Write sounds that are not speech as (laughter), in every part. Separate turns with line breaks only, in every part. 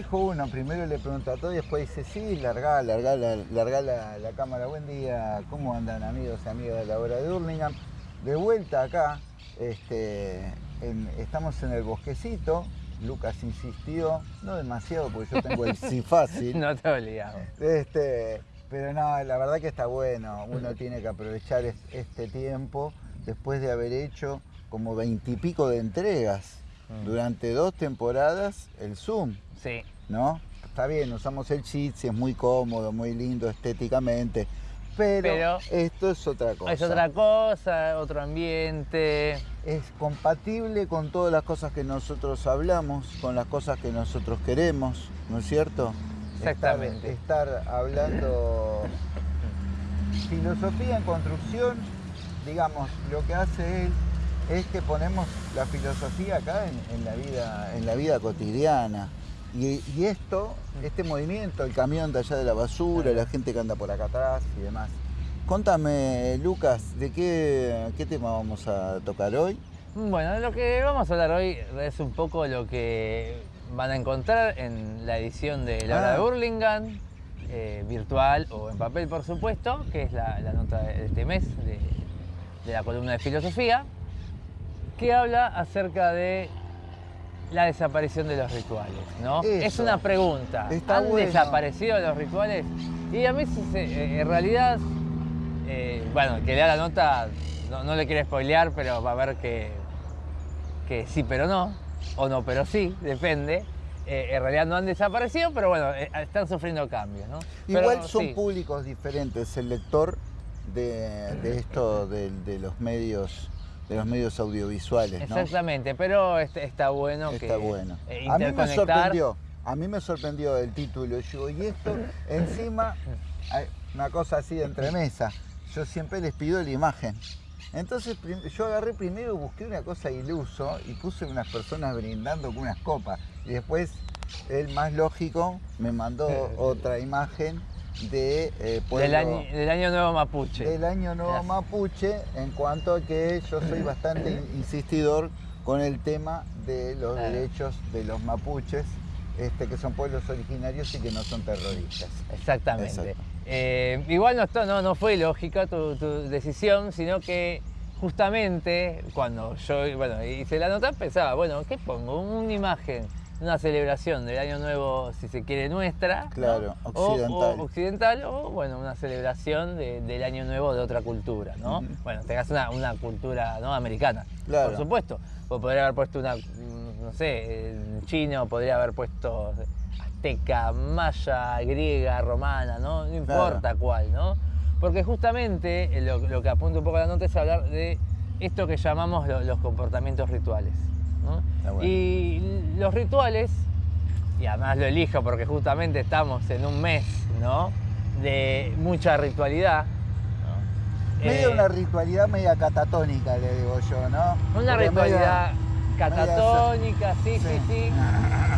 dijo uno, primero le pregunta a todo y después dice, sí, larga, larga, larga la, la, cámara, buen día, ¿cómo andan amigos y amigas de la hora de Hurlingham? De vuelta acá, este, estamos en el bosquecito, Lucas insistió, no demasiado porque yo tengo el sí fácil. (laughs)
no te olvidamos.
Este, pero no, la verdad que está bueno, uno tiene que aprovechar este tiempo después de haber hecho como veintipico de entregas mm. durante dos temporadas el Zoom.
Sí.
¿No? Está bien, usamos el Jitsi, es muy cómodo, muy lindo estéticamente, pero, esto es otra cosa.
Es otra cosa, otro ambiente.
Es compatible con todas las cosas que nosotros hablamos, con las cosas que nosotros queremos, ¿no es cierto?
Exactamente.
Estar, hablando filosofía en construcción, digamos, lo que hace él es que ponemos la filosofía acá en, la, vida, en la vida cotidiana. Y, esto, este movimiento, el camión de allá de la basura, la gente que anda por acá atrás y demás. Contame, Lucas, ¿de qué, qué tema vamos a tocar hoy?
Bueno, lo que vamos a hablar hoy es un poco lo que van a encontrar en la edición de La Hora de Burlingame, ah. eh, virtual o en papel, por supuesto, que es la, nota de este mes de, de la columna de filosofía, que habla acerca de la desaparición de los rituales, ¿no? Es una pregunta. ¿Han desaparecido los rituales? Y a mí, eh, en realidad, eh, bueno, que lea la nota, no, le quiere spoilear, pero va a ver que, que sí, pero no, o no, pero sí, depende. Eh, en realidad no han desaparecido, pero bueno, están sufriendo cambios, ¿no?
Igual son públicos diferentes, el lector de, esto, de los medios de los medios audiovisuales.
Exactamente, pero está bueno
está bueno. Eh, a mí me sorprendió, a mí me sorprendió el título. Yo, y esto encima, una cosa así de entremesa, yo siempre les pido la imagen. Entonces yo agarré primero, busqué una cosa iluso y puse unas personas brindando con unas copas. Y después, el más lógico, me mandó (laughs) otra imagen de
eh, del, año, Nuevo Mapuche.
Del Año Nuevo Mapuche, en cuanto a que yo soy bastante insistidor con el tema de los derechos de los mapuches, este, que son pueblos originarios y que no son terroristas.
Exactamente. Eh, igual no, no, no fue lógica tu, decisión, sino que justamente cuando yo bueno, hice la nota pensaba, bueno, ¿qué pongo? Una imagen una celebración del Año Nuevo, si se quiere, nuestra.
Claro, occidental.
O, occidental, o bueno, una celebración del Año Nuevo de otra cultura, ¿no? Bueno, tengas una, una cultura ¿no? americana, por supuesto. O podría haber puesto una, mm, no sé, chino, podría haber puesto azteca, maya, griega, romana, ¿no? No importa cuál, ¿no? Porque justamente lo, lo, que apunta un poco a la nota es hablar de esto que llamamos los comportamientos rituales. Y los rituales, y además lo elijo porque justamente estamos en un mes ¿no? de mucha ritualidad.
Medio eh, una ritualidad media catatónica, le digo yo, ¿no?
Una ritualidad catatónica, sí, sí, sí.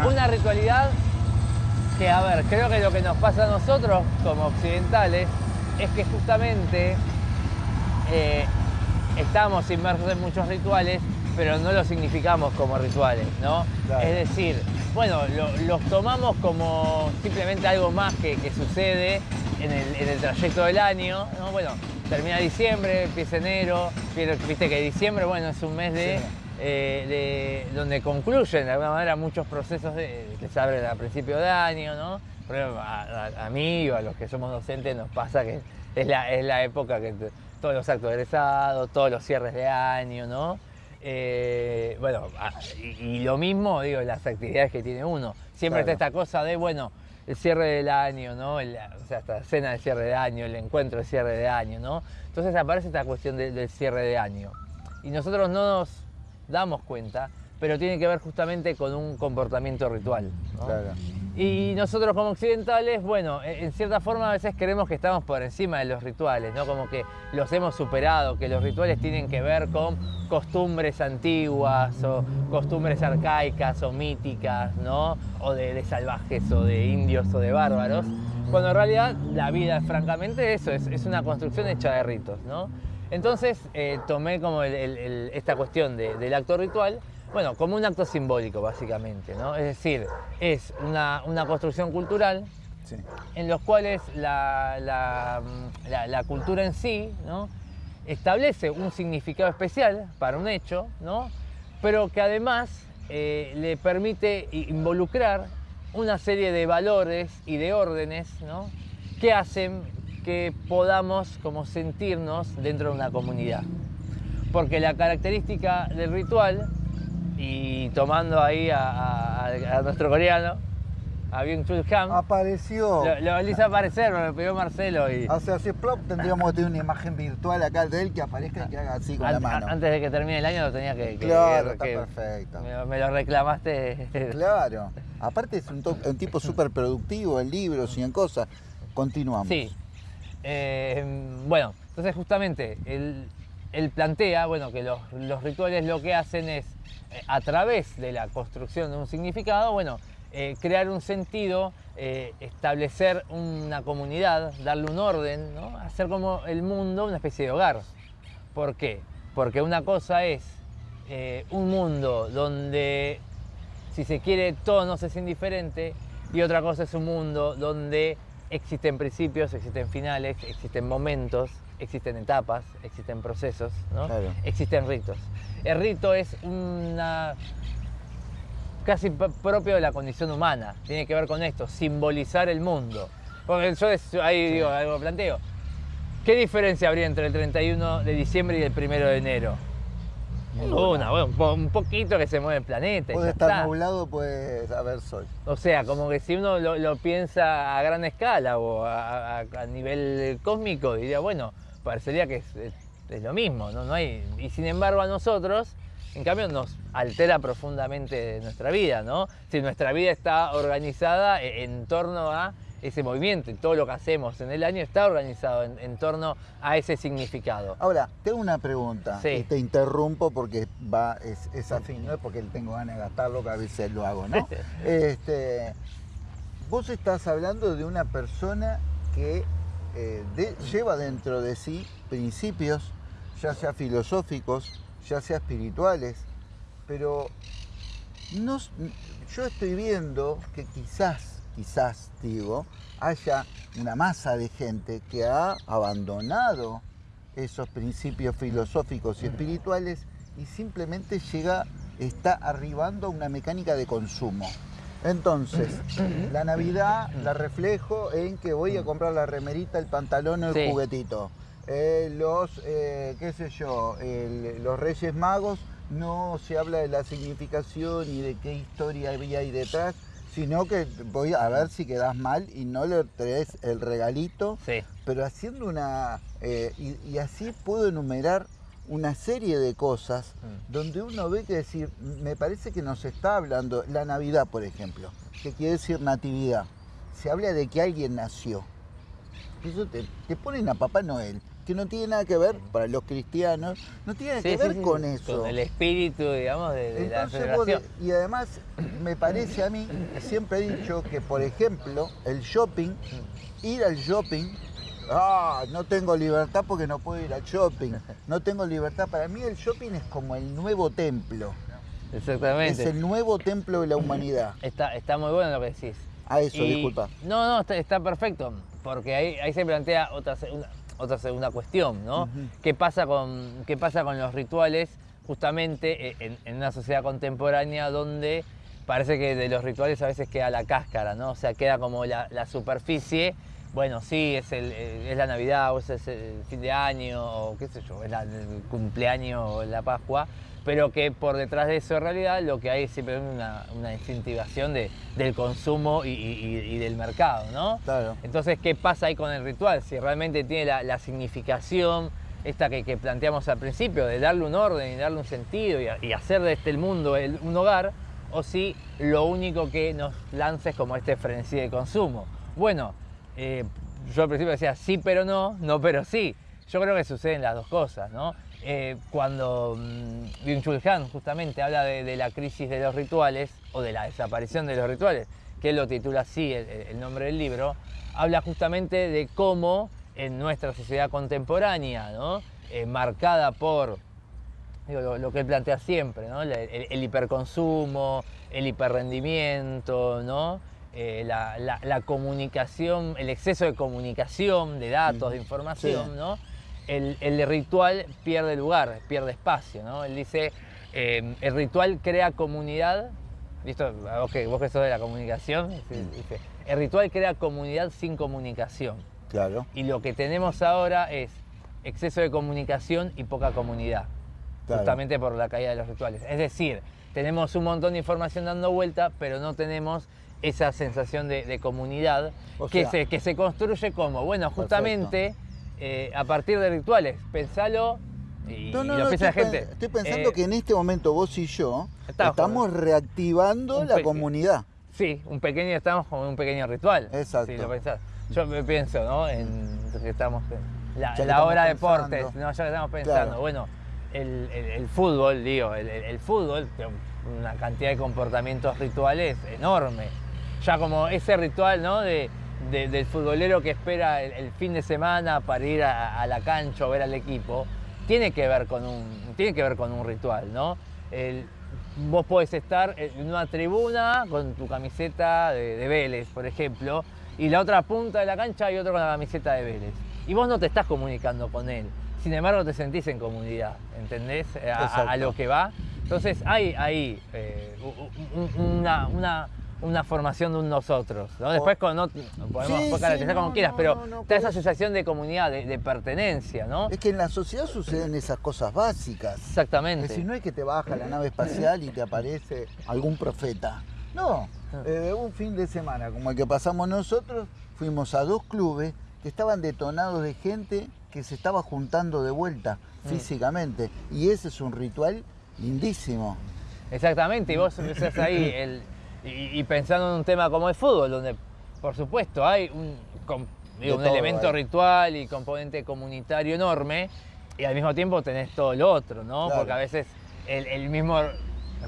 Una ritualidad que, a ver, creo que lo que nos pasa a nosotros como occidentales es que justamente eh, estamos inmersos en muchos rituales pero no los significamos como rituales, ¿no? Es decir, bueno, los tomamos como simplemente algo más que, sucede en el, trayecto del año, ¿no? Bueno, termina diciembre, empieza enero, viste que diciembre, bueno, es un mes de, eh, donde concluyen de alguna manera muchos procesos que se abren a principio de año, ¿no? a, mí o a los que somos docentes nos pasa que es la, es la época que todos los actos egresados, todos los cierres de año, ¿no? Eh, bueno, ah, y, lo mismo, digo, las actividades que tiene uno. Siempre está esta cosa de, bueno, el cierre del año, ¿no? o sea, esta cena de cierre de año, el encuentro de cierre de año, ¿no? Entonces aparece esta cuestión del cierre de año. Y nosotros no nos damos cuenta, pero tiene que ver justamente con un comportamiento ritual. Claro. Y nosotros como occidentales, bueno, e, en cierta forma a veces creemos que estamos por encima de los rituales, ¿no? Como que los hemos superado, que los rituales tienen que ver con costumbres antiguas o costumbres arcaicas o míticas, ¿no? O de, salvajes o de indios o de bárbaros. Cuando en realidad la vida es francamente eso, es, una construcción hecha de ritos, ¿no? Entonces eh, tomé como esta cuestión del acto ritual bueno, como un acto simbólico, básicamente, ¿no? Es decir, es una, construcción cultural en los cuales la, la, cultura en sí, ¿no? establece un significado especial para un hecho, ¿no? pero que además eh, le permite involucrar una serie de valores y de órdenes ¿no? que hacen que podamos como sentirnos dentro de una comunidad. Porque la característica del ritual, y tomando ahí a nuestro coreano, a Byung Chul Han.
Apareció.
Lo, lo hice aparecer, me lo pidió Marcelo. Y...
O sea, si plop, tendríamos que tener una imagen virtual acá de él que aparezca y que haga así con la mano.
Antes de que termine el año lo tenía que.
claro, está perfecto.
Me, lo reclamaste.
Claro. Aparte es un, tipo súper productivo en libros y en cosas. Continuamos.
Sí. Eh, bueno, entonces justamente él, plantea bueno, que los, rituales lo que hacen es, eh, a través de la construcción de un significado, bueno, eh, crear un sentido, eh, establecer una comunidad, darle un orden, hacer como el mundo una especie de hogar. ¿Por qué? Porque una cosa es un mundo donde, si se quiere, todo no es indiferente, y otra cosa es un mundo donde existen principios, existen finales, existen momentos, existen etapas, existen procesos, existen ritos. El rito es una casi propio de la condición humana. Tiene que ver con esto, simbolizar el mundo. Porque yo ahí digo, algo planteo. ¿Qué diferencia habría entre el 31 de diciembre y el 1 de enero? Una, bueno, un poquito que se mueve el planeta.
Puede estar nublado, puede haber sol.
O sea, como que si uno lo, piensa a gran escala o a, nivel cósmico, diría, bueno, parecería que es, lo mismo, ¿no? no hay, y sin embargo a nosotros en cambio nos altera profundamente nuestra vida, ¿no? Si nuestra vida está organizada e, en torno a ese movimiento y todo lo que hacemos en el año está organizado en, torno a ese significado.
Ahora, tengo una pregunta y te interrumpo porque va, es, afín, no es porque tengo ganas de gastarlo, que a veces lo hago, ¿no? (laughs) este, vos estás hablando de una persona que eh, lleva dentro de sí principios, ya sea filosóficos, ya sea espirituales, pero no, yo estoy viendo que quizás, quizás digo, haya una masa de gente que ha abandonado esos principios filosóficos y espirituales y simplemente llega, está arribando a una mecánica de consumo. Entonces, la Navidad la reflejo en que voy a comprar la remerita, el pantalón o el juguetito. Eh, los, eh, qué sé yo, los Reyes Magos no se habla de la significación y de qué historia había ahí detrás, sino que voy a ver si quedas mal y no le traes el regalito, pero haciendo una... Eh, y, así puedo enumerar una serie de cosas mm. donde uno ve que decir, me parece que nos está hablando, la Navidad por ejemplo, que quiere decir natividad, se habla de que alguien nació. Eso te, te ponen a Papá Noel que no tiene nada que ver, para los cristianos, no tiene nada que ver con eso.
Con el espíritu, digamos, de, la celebración.
y además, me parece a mí, siempre he dicho que, por ejemplo, el shopping, ir al shopping, ah, no tengo libertad porque no puedo ir al shopping, no tengo libertad. Para mí el shopping es como el nuevo templo.
Exactamente.
Es el nuevo templo de la humanidad.
Está, está muy bueno lo que decís.
A eso, disculpa.
No, no, está, perfecto, porque ahí, ahí se plantea otra, una, otra segunda cuestión, ¿no? ¿Qué, pasa con, ¿Qué pasa con los rituales justamente eh, en, una sociedad contemporánea donde parece que de los rituales a veces queda la cáscara, ¿no? O sea, queda como la, superficie. Bueno, sí, es, el, es la Navidad o es el fin de año o qué sé yo, es el cumpleaños o la Pascua, pero que por detrás de eso en realidad lo que hay es siempre una, una incentivación de, del consumo y, del mercado, ¿no?
Claro.
Entonces, ¿qué pasa ahí con el ritual? Si realmente tiene la, significación esta que, planteamos al principio, de darle un orden y darle un sentido y, hacer de este el mundo un hogar, o si lo único que nos lanza es como este frenesí de consumo. Bueno, eh, yo al principio decía sí pero no, no pero sí. Yo creo que suceden las dos cosas. Eh, cuando mm, Byung-Chul Han justamente habla de, la crisis de los rituales o de la desaparición de los rituales, que lo titula así el, nombre del libro, habla justamente de cómo en nuestra sociedad contemporánea. Eh, marcada por lo, que él plantea siempre, ¿no? el, hiperconsumo, el hiperrendimiento, ¿no? Eh, la, comunicación, el exceso de comunicación, de datos, de información, ¿no? El, ritual pierde lugar, pierde espacio, ¿no? Él dice, eh, el ritual crea comunidad, ¿listo? Okay, vos que sos de la comunicación, dice, el ritual crea comunidad sin comunicación.
Claro.
Y lo que tenemos ahora es exceso de comunicación y poca comunidad, justamente por la caída de los rituales. Es decir, tenemos un montón de información dando vuelta, pero no tenemos esa sensación de, comunidad que, se, que se construye como, bueno, justamente eh, a partir de rituales. Pensalo y,
no, no, lo piensa la gente. Estoy pensando eh, que en este momento vos y yo estamos reactivando la comunidad.
Sí, un pequeño, estamos como un pequeño ritual.
Exacto.
Si lo pensás. Yo me pienso, ¿no? En que estamos la, hora de deportes, no, ya que estamos pensando, bueno, el, fútbol, digo, el, fútbol, una cantidad de comportamientos rituales enorme. Ya como ese ritual, ¿no? De, del futbolero que espera el, fin de semana para ir a, la cancha o ver al equipo, tiene que ver con un, tiene que ver con un ritual, ¿no? vos podés estar en una tribuna con tu camiseta de, de Vélez, por ejemplo, y la otra punta de la cancha hay otro con la camiseta de Vélez y vos no te estás comunicando con él. Sin embargo, te sentís en comunidad, ¿entendés? A, lo que va. Entonces hay ahí eh, una, una, formación de un nosotros. Después con, no, podemos sí, como quieras, pero da esa sensación de comunidad, de, pertenencia, ¿no?
Es que en la sociedad suceden esas cosas básicas.
Exactamente.
Es no es que te baja la nave espacial y te aparece algún profeta. No, ah. eh, un fin de semana como el que pasamos nosotros, fuimos a dos clubes que estaban detonados de gente que se estaba juntando de vuelta mm. físicamente. Y ese es un ritual lindísimo.
Exactamente, y vos empezás ahí y, pensando en un tema como el fútbol, donde por supuesto hay un, un elemento ritual y componente comunitario enorme, y al mismo tiempo tenés todo lo otro, ¿no? Porque a veces el, mismo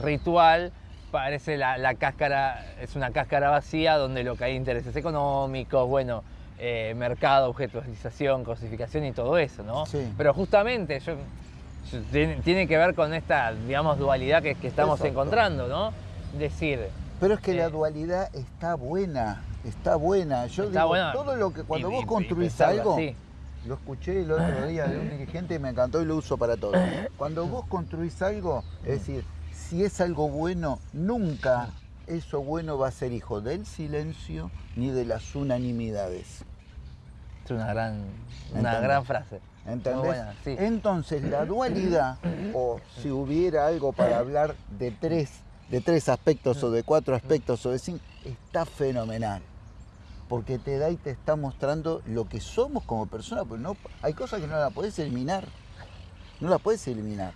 ritual parece la, la, cáscara, es una cáscara vacía donde lo que hay intereses económicos, bueno, eh, mercado, objetualización, cosificación y todo eso, ¿no? Pero justamente yo, tiene, que ver con esta, digamos, dualidad que, estamos encontrando, ¿no? Decir...
Pero es que la dualidad está buena, está buena. Yo digo, todo lo que cuando vos construís algo, lo escuché el otro (laughs) día de un dirigente y me encantó y lo uso para todo. Cuando vos construís algo, es decir, si es algo bueno, nunca eso bueno va a ser hijo del silencio ni de las unanimidades.
Es una gran, una gran frase.
¿Entendés? Entonces la dualidad, o si hubiera algo para hablar de tres, de tres aspectos o de cuatro aspectos o de cinco, está fenomenal. Porque te da y te está mostrando lo que somos como personas, pues no, hay cosas que no las puedes eliminar. No las puedes eliminar.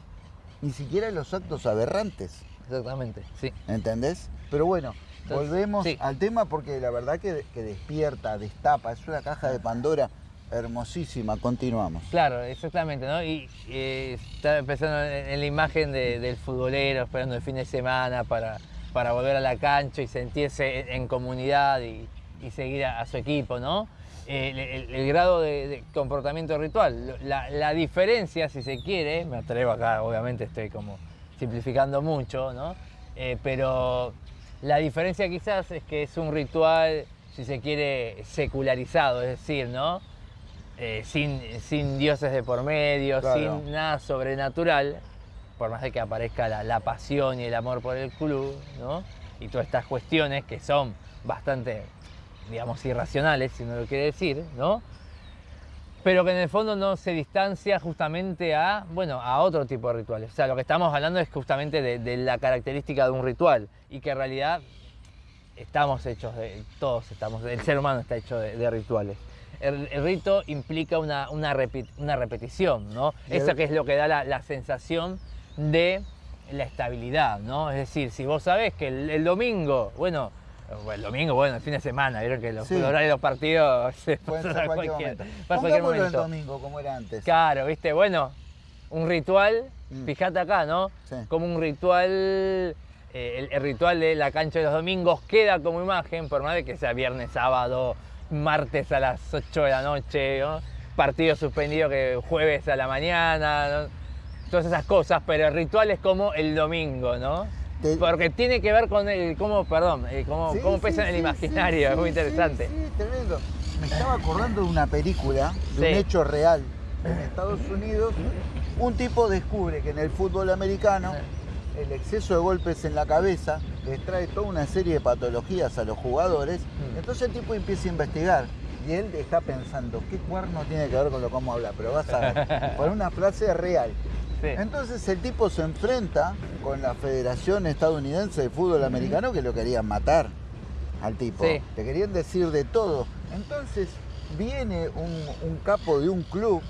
Ni siquiera los actos aberrantes.
Exactamente, sí.
¿Entendés? Pero bueno, volvemos al tema porque la verdad que, despierta, destapa, es una caja de Pandora hermosísima. Continuamos.
Claro, exactamente, ¿no? Y eh, estaba pensando en, la imagen del futbolero esperando el fin de semana para, para volver a la cancha y sentirse en, comunidad y, seguir a, su equipo, ¿no? el, grado de, comportamiento ritual. La, diferencia, si se quiere, me atrevo acá, obviamente estoy como simplificando mucho, ¿no? Eh, pero la diferencia quizás es que es un ritual, si se quiere, secularizado, es decir, ¿no? Eh, sin, sin, dioses de por medio, sin nada sobrenatural, por más de que aparezca la, pasión y el amor por el club, ¿no? Y todas estas cuestiones que son bastante, digamos, irracionales, si uno lo quiere decir, ¿no? pero que en el fondo no se distancia justamente a, bueno, a otro tipo de rituales. O sea, lo que estamos hablando es justamente de, la característica de un ritual y que en realidad estamos hechos de, todos estamos, el ser humano está hecho de, rituales. El, rito implica una, una, repetición, ¿no? Eso que es lo que da la, sensación de la estabilidad, ¿no? Es decir, si vos sabés que el domingo, bueno, el domingo, bueno, el fin de semana, vieron que los horarios de los partidos
se pueden ser cualquier, cualquier, momento. el domingo, como era antes.
Claro, viste, bueno, un ritual, mm. fíjate acá, ¿no? Como un ritual, eh, el, ritual de la cancha de los domingos queda como imagen, por más de que sea viernes, sábado, martes a las 8 de la noche, ¿no? partido suspendido que jueves a la mañana, todas esas cosas, pero el ritual es como el domingo, ¿no? Porque tiene que ver con el, cómo, perdón, eh, cómo, cómo pesa en el imaginario, es muy interesante.
Sí, tremendo. Me estaba acordando de una película, de un hecho real. En Estados Unidos, un tipo descubre que en el fútbol americano el exceso de golpes en la cabeza les trae toda una serie de patologías a los jugadores. Mm. Entonces el tipo empieza a investigar y él está pensando, ¿qué cuerno tiene que ver con lo que vamos a hablar? Pero vas a ver, (laughs) por una frase real. Entonces el tipo se enfrenta con la Federación Estadounidense de Fútbol Americano que lo querían matar al tipo. Le querían decir de todo. Entonces viene un, capo de un club,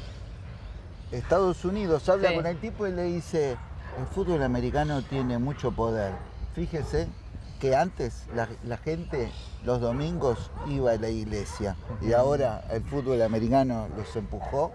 Estados Unidos, habla con el tipo y le dice, el fútbol americano tiene mucho poder. Fíjese que antes la, gente los domingos iba a la iglesia y ahora el fútbol americano los empujó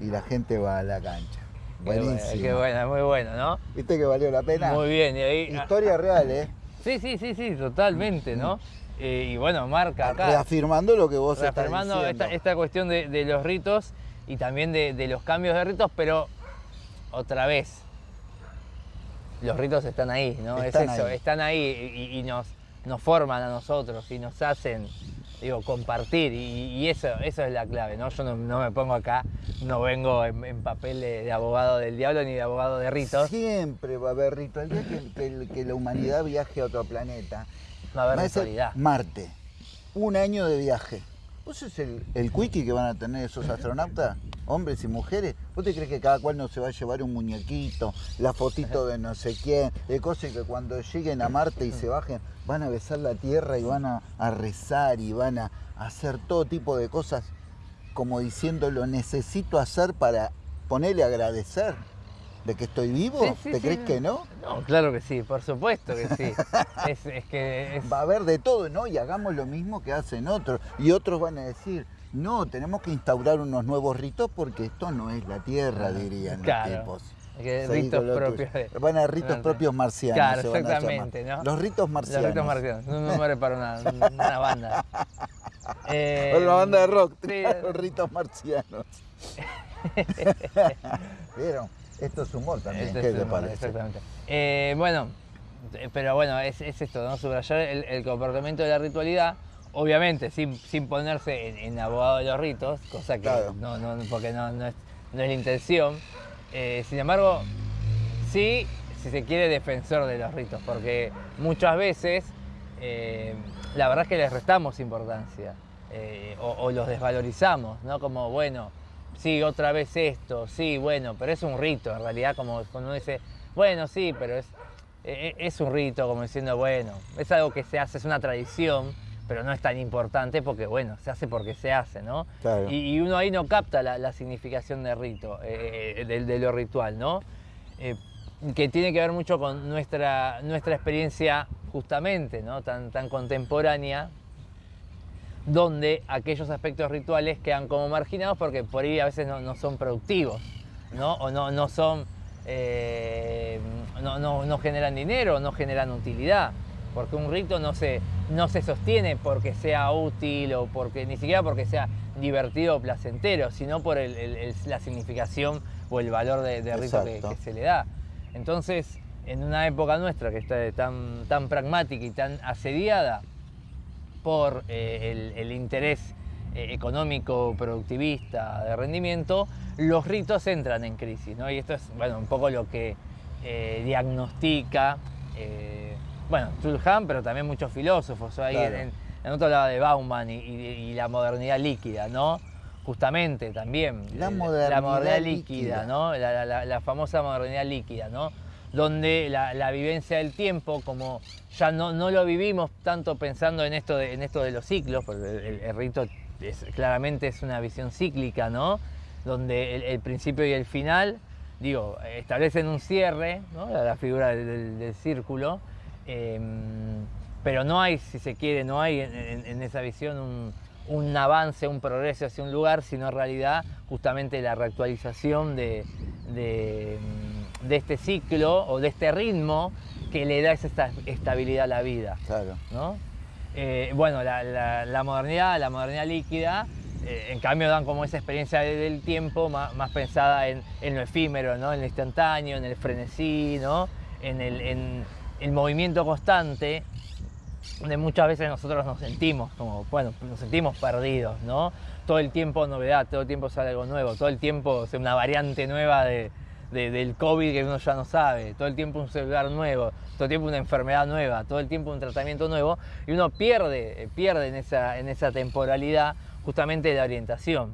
y la gente va a la cancha.
Buenísimo. Qué buena, muy bueno, ¿no?
¿Viste que valió la pena?
Muy bien. Y ahí,
Historia real, ¿eh?
Sí, sí, sí, sí, totalmente, ¿no? Eh, y bueno, marca acá.
Reafirmando lo que vos
reafirmando estás
diciendo.
Esta, esta cuestión de, los ritos y también de, los cambios de ritos, pero otra vez, los ritos están ahí, ¿no? es eso, están ahí y, nos, nos forman a nosotros y nos hacen digo, compartir y, eso, eso es la clave, ¿no? Yo no, me pongo acá, no vengo en, papel de, abogado del diablo ni de abogado de ritos.
Siempre va a haber ritos. El día que, la humanidad viaje a otro planeta,
va a haber ritualidad.
Marte, un año de viaje. ¿Vos es el, el quickie que van a tener esos astronautas? Hombres y mujeres, ¿vos te crees que cada cual no se va a llevar un muñequito, la fotito de no sé quién, de cosas que cuando lleguen a Marte y se bajen van a besar la tierra y van a, rezar y van a, hacer todo tipo de cosas como diciendo lo necesito hacer para ponerle agradecer de que estoy vivo? ¿Te crees que no?
No, claro que sí, por supuesto que sí. (laughs) es, que
Va a haber de todo, ¿no? Y hagamos lo mismo que hacen otros. Y otros van a decir, no, tenemos que instaurar unos nuevos ritos porque esto no es la tierra, dirían los tipos.
ritos propios.
Van a ritos propios marcianos.
Claro, exactamente. ¿no?
Los ritos marcianos.
Los ritos marcianos. Un nombre para una, (laughs) una banda.
Eh, una banda de rock. Los ritos marcianos. (laughs) ¿Vieron? Esto es humor también. ¿Qué te parece?
Exactamente. Eh, bueno, pero bueno, es, esto, ¿no? Subrayar el comportamiento de la ritualidad obviamente sin, sin ponerse en, abogado de los ritos, cosa que no, no, porque no, no, es, no es la intención. Eh, sin embargo, sí, si se quiere, defensor de los ritos, porque muchas veces eh, la verdad es que les restamos importancia eh, o, los desvalorizamos, ¿no? Como, bueno, sí, otra vez esto, sí, bueno, pero es un rito, en realidad, como cuando uno dice, bueno, sí, pero es, es un rito, como diciendo, bueno, es algo que se hace, es una tradición pero no es tan importante porque, bueno, se hace porque se hace, ¿no? Y, uno ahí no capta la, significación de rito, eh, eh, de, lo ritual, ¿no? Eh, que tiene que ver mucho con nuestra, nuestra experiencia justamente, ¿no? Tan, tan contemporánea, donde aquellos aspectos rituales quedan como marginados porque por ahí a veces no, son productivos, ¿no? O no, no son... no, no, no generan dinero, no generan utilidad porque un rito no se, no se sostiene porque sea útil o porque ni siquiera porque sea divertido o placentero, sino por la significación o el valor de, rito que, se le da. Entonces, en una época nuestra que está tan, tan pragmática y tan asediada por eh, el, interés eh, económico, productivista, de rendimiento, los ritos entran en crisis. ¿no? Y esto es bueno, un poco lo que eh, diagnostica bueno, Tulham, pero también muchos filósofos. Ahí en, otro lado de Bauman y, la modernidad líquida, ¿no? Justamente también.
La modernidad,
líquida, ¿no? La, famosa modernidad líquida, ¿no? Donde la, vivencia del tiempo, como ya no, no lo vivimos tanto pensando en esto de, en esto de los ciclos, porque el, rito claramente es una visión cíclica, ¿no? Donde el, principio y el final, digo, establecen un cierre, ¿no? La, figura del círculo, Em, pero no hay, si se quiere, no hay en, esa visión un, avance, un progreso hacia un lugar, sino en realidad justamente la reactualización de, este ciclo o de este ritmo que le da esa estabilidad a la vida.
Claro.
¿no? Eh, bueno, la, modernidad, la modernidad líquida, eh, en cambio dan como esa experiencia del tiempo más, pensada en, lo efímero, ¿no? en lo instantáneo, en el frenesí, ¿no? en, el, movimiento constante, donde muchas veces nosotros nos sentimos como, bueno, nos sentimos perdidos, ¿no? Todo el tiempo novedad, todo el tiempo sale algo nuevo, todo el tiempo es una variante nueva de, del COVID que uno ya no sabe, todo el tiempo un celular nuevo, todo el tiempo una enfermedad nueva, todo el tiempo un tratamiento nuevo, y uno pierde, pierde en esa, en esa temporalidad justamente la orientación.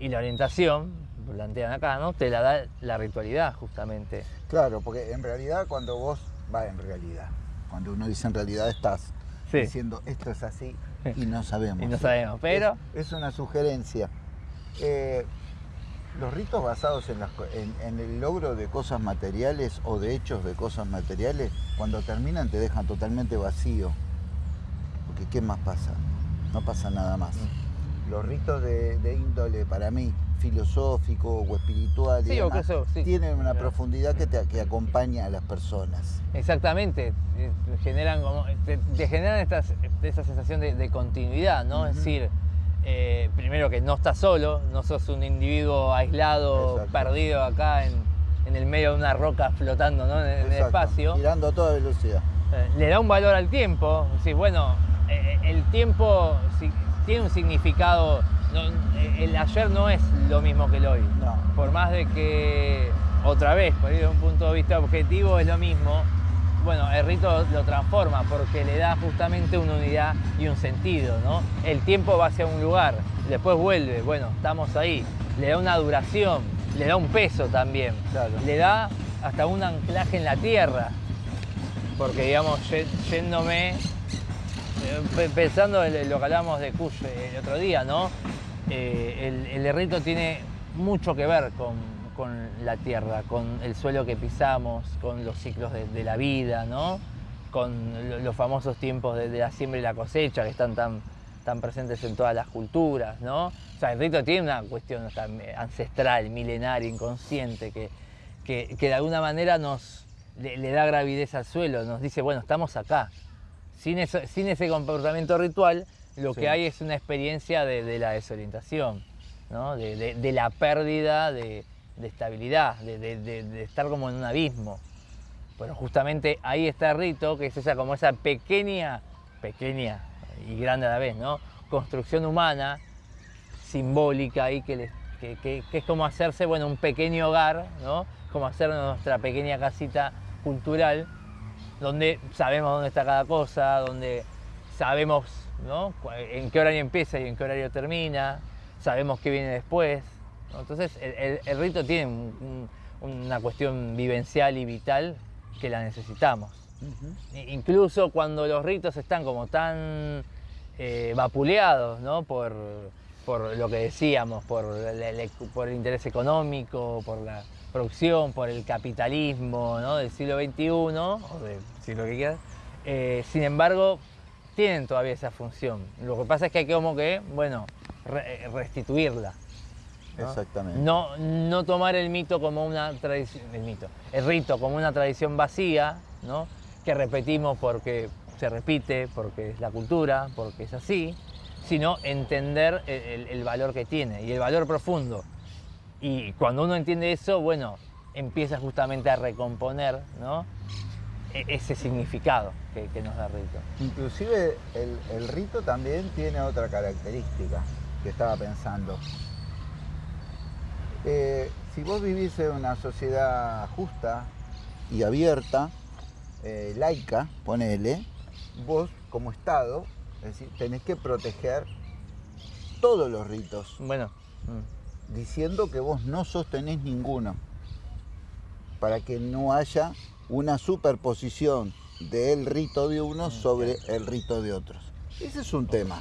Y la orientación, plantean acá, ¿no? Te la da la ritualidad, justamente.
Claro, porque en realidad cuando vos, va en realidad, cuando uno dice en realidad estás diciendo esto es así y no sabemos.
y no sabemos, pero...
Es, una sugerencia. Eh, los ritos basados en, en, el logro de cosas materiales o de hechos de cosas materiales, cuando terminan te dejan totalmente vacío. Porque ¿qué más pasa? No pasa nada más. Mm los ritos de, índole, para mí, filosófico o espiritual, tienen una profundidad que, te, acompaña a las personas.
Exactamente, eh, generan como, te, generan esa sensación de, continuidad, ¿no? Es decir, eh, primero que no estás solo, no sos un individuo aislado, perdido acá en, el medio de una roca flotando ¿no? en, el espacio.
Girando a toda velocidad.
Eh, le da un valor al tiempo, sí, bueno, el tiempo tiene un significado. el ayer no es lo mismo que el hoy. Por más de que, otra vez, por ir de un punto de vista objetivo, es lo mismo. Bueno, el rito lo transforma porque le da justamente una unidad y un sentido, ¿no? El tiempo va hacia un lugar, después vuelve, bueno, estamos ahí. Le da una duración, le da un peso también. Le da hasta un anclaje en la tierra. Porque, digamos, yéndome eh, pensando en lo que hablamos de Kush el otro día, ¿no? Eh, el, rito tiene mucho que ver con, la tierra, con el suelo que pisamos, con los ciclos de, la vida, ¿no? Con los famosos tiempos de, la siembra y la cosecha que están tan, tan presentes en todas las culturas, ¿no? O sea, el rito tiene una cuestión ancestral, milenaria, inconsciente, que, que, de alguna manera nos le da gravidez al suelo, nos dice, bueno, estamos acá, sin, ese comportamiento ritual, lo que hay es una experiencia de, la desorientación, de, la pérdida de, estabilidad, de, estar como en un abismo. Pero justamente ahí está el rito, que es esa como esa pequeña, pequeña y grande a la vez, ¿no? Construcción humana, simbólica ahí, que, que, es como hacerse, bueno, un pequeño hogar, ¿no? Como hacer nuestra pequeña casita cultural donde sabemos dónde está cada cosa, donde sabemos en qué horario empieza y en qué horario termina, sabemos qué viene después. Entonces el, rito tiene una cuestión vivencial y vital que la necesitamos. Incluso cuando los ritos están como tan eh, vapuleados por, lo que decíamos, por el interés económico, por la, producción, por el capitalismo del siglo XXI, o del siglo que quieras, eh, sin embargo, tienen todavía esa función. Lo que pasa es que hay que como que, bueno, eh, restituirla.
Exactamente.
No, no tomar el mito como una tradición, el mito, el rito como una tradición vacía, ¿no? que repetimos porque se repite, porque es la cultura, porque es así, sino entender el valor que tiene y el valor profundo y cuando uno entiende eso, bueno, empieza justamente a recomponer e-, ese significado que, nos da rito.
Inclusive el, rito también tiene otra característica que estaba pensando. Eh, si vos vivís en una sociedad justa y abierta, eh, laica, ponele, vos como Estado, tenés que proteger todos los ritos.
Bueno. Mm
diciendo que vos no sostenés ninguno, para que no haya una superposición del rito de uno sobre el rito de otros. Ese es un tema.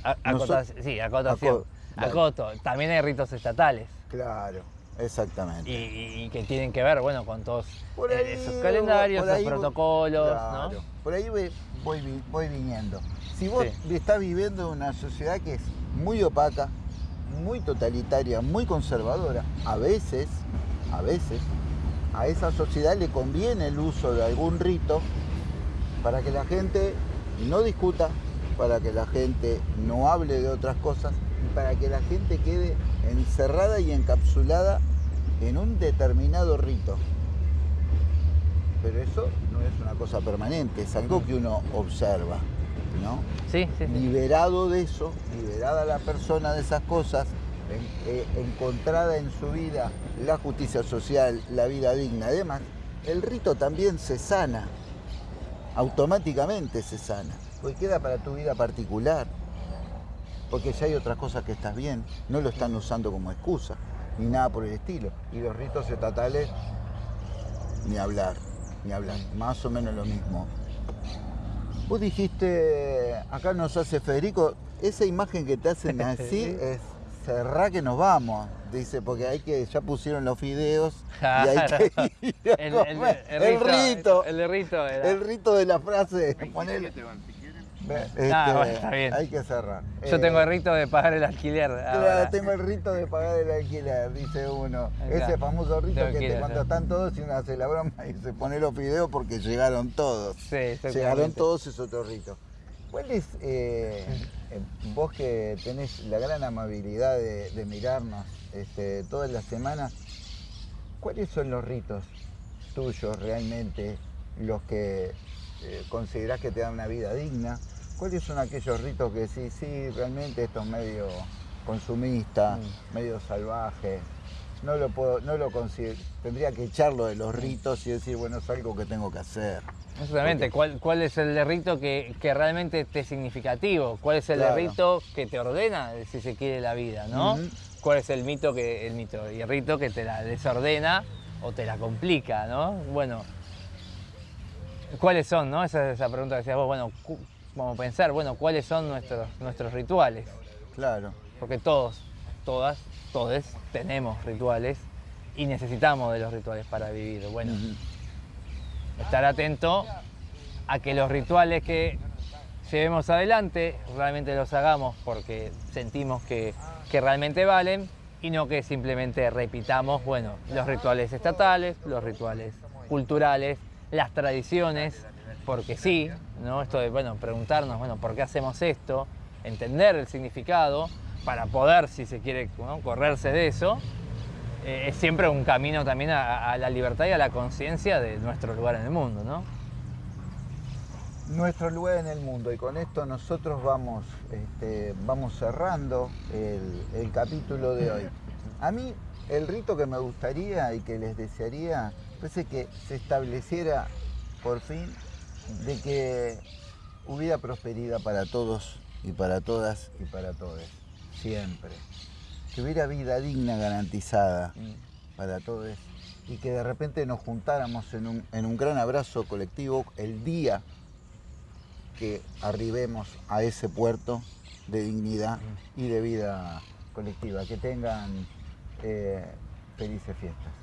sí, acotación. Acoto. También hay ritos estatales.
Claro, exactamente.
Y, que tienen que ver, bueno, con todos esos calendarios, esos protocolos.
Claro, Por ahí voy, voy, viniendo. Si vos estás viviendo en una sociedad que es muy opaca, muy totalitaria, muy conservadora. A veces, a veces, a esa sociedad le conviene el uso de algún rito para que la gente no discuta, para que la gente no hable de otras cosas para que la gente quede encerrada y encapsulada en un determinado rito. Pero eso no es una cosa permanente, es algo que uno observa, ¿no?
Sí, sí,
Liberado de eso, liberada la persona de esas cosas, eh, encontrada en su vida la justicia social, la vida digna, además, el rito también se sana, automáticamente se sana, porque queda para tu vida particular, porque ya hay otras cosas que estás bien, no lo están usando como excusa, ni nada por el estilo. Y los ritos estatales, ni hablar, ni hablar, más o menos lo mismo. Vos dijiste, acá nos hace Federico, esa imagen que te hacen así (laughs) es cerrar que nos vamos, dice, porque hay que, ya pusieron los fideos y hay que (laughs) ir el, rito,
el, rito,
el rito de la frase.
Este, está bien.
Hay que cerrar.
Yo tengo el eh, rito de pagar el alquiler.
Claro, tengo el rito de pagar el alquiler, dice uno. Ese famoso rito que cuando están todos y uno hace la broma y se pone los fideos porque llegaron todos.
Sí,
llegaron todos es otro rito. ¿Cuál es, eh, eh, vos que tenés la gran amabilidad de, mirarnos este, todas las semanas, cuáles son los ritos tuyos realmente, los que considerás que te dan una vida digna? ¿Cuáles son aquellos ritos que sí, sí, realmente esto es medio consumista, mm. medio salvaje? No lo puedo, no lo considero, tendría que echarlo de los ritos y decir, bueno, es algo que tengo que hacer.
Exactamente, ¿Cuál, ¿cuál es el rito que, realmente te es significativo? ¿Cuál es el rito que te ordena, si se quiere, la vida, ¿no? ¿Cuál es el mito que, el mito y el rito que te la desordena o te la complica, ¿no? Bueno, ¿cuáles son, no? Esa es esa pregunta que decías vos, bueno, vamos a pensar, bueno, cuáles son nuestros, nuestros rituales.
Claro.
Porque todos, todas, todos tenemos rituales y necesitamos de los rituales para vivir. Bueno, estar atento a que los rituales que llevemos adelante realmente los hagamos porque sentimos que, que realmente valen y no que simplemente repitamos, bueno, los rituales estatales, los rituales culturales, las tradiciones porque sí, ¿no? Esto de, bueno, preguntarnos, bueno, ¿por qué hacemos esto? Entender el significado para poder, si se quiere, correrse de eso, eh, es siempre un camino también a, la libertad y a la conciencia de nuestro lugar en el mundo, ¿no?
Nuestro lugar en el mundo y con esto nosotros vamos, este, vamos cerrando el, el capítulo de hoy. A mí el rito que me gustaría y que les desearía es que se estableciera por fin de que hubiera prosperidad para todos y para todas y para todos, siempre. Que hubiera vida digna garantizada para todos y que de repente nos juntáramos en un, en un gran abrazo colectivo el día que arribemos a ese puerto de dignidad y de vida colectiva. Que tengan eh, felices fiestas.